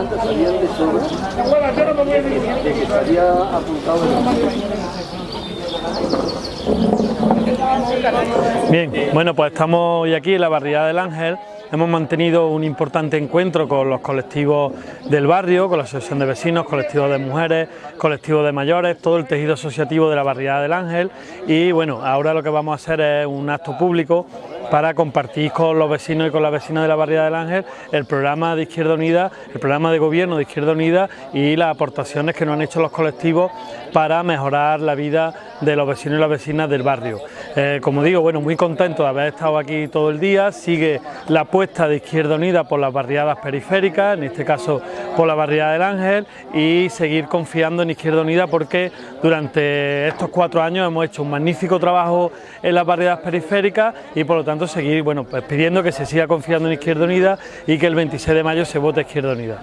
antes sabían de sobra de que se había apuntado el Bien, bueno pues estamos hoy aquí en la barriada del Ángel. Hemos mantenido un importante encuentro con los colectivos del barrio, con la asociación de vecinos, colectivos de mujeres, colectivos de mayores, todo el tejido asociativo de la barriada del Ángel. Y bueno, ahora lo que vamos a hacer es un acto público para compartir con los vecinos y con las vecinas de la barriada del Ángel el programa de Izquierda Unida, el programa de gobierno de Izquierda Unida y las aportaciones que nos han hecho los colectivos para mejorar la vida de los vecinos y las vecinas del barrio. Eh, como digo, bueno, muy contento de haber estado aquí todo el día, sigue la apuesta de Izquierda Unida por las barriadas periféricas, en este caso por la barriada del Ángel y seguir confiando en Izquierda Unida porque durante estos cuatro años hemos hecho un magnífico trabajo en las barriadas periféricas y por lo tanto seguir bueno, pues pidiendo que se siga confiando en Izquierda Unida y que el 26 de mayo se vote Izquierda Unida.